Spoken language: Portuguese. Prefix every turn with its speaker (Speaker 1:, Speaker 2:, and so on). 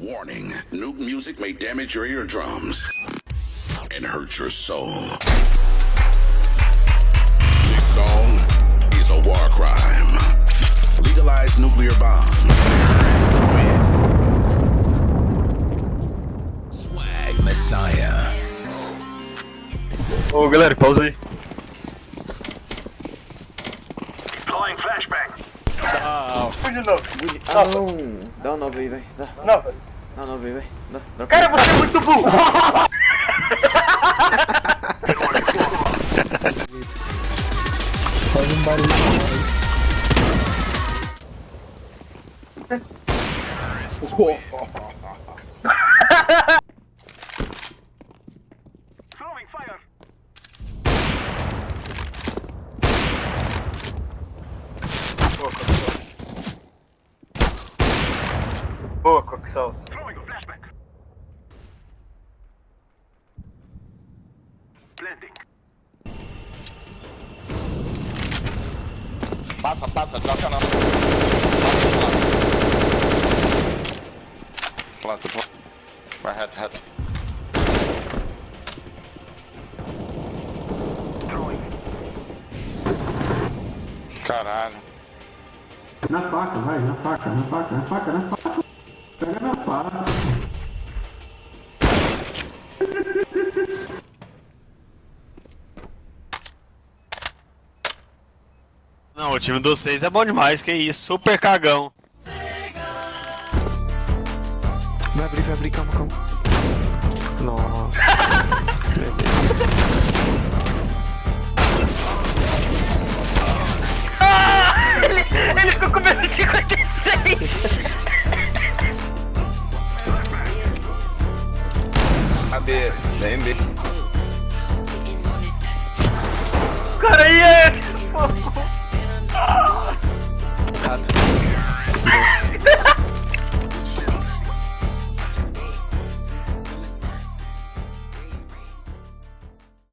Speaker 1: Warning nuke music may damage your eardrums and hurt your soul. This song is a war crime. Legalize nuclear bombs.
Speaker 2: Swag Messiah.
Speaker 3: Ô galera, pausa aí.
Speaker 4: Deploying flashbang.
Speaker 3: Tchau.
Speaker 4: Fui de novo.
Speaker 5: Ah não, dá um 9 aí, vai. Dá,
Speaker 4: Nova.
Speaker 5: dá um 9 aí, vai. Dá, dá.
Speaker 4: Cara, você é muito burro.
Speaker 6: Faz um barulho.
Speaker 4: Throwing fire.
Speaker 3: Boa, Coxal.
Speaker 4: Throwing a Blending.
Speaker 7: Passa, passa, troca não. Planta, planta. Vai reto, reto. Caralho.
Speaker 6: Na faca, vai, na faca, na faca, na faca, na faca. Pega na faca.
Speaker 8: Não, o time dos seis é bom demais, que isso, super cagão.
Speaker 5: Vai abrir, vai abrir, calma, calma. Nossa. Meu
Speaker 4: Ele ficou com menos 56.
Speaker 3: A B, vem B.
Speaker 4: Cara, e esse? accident.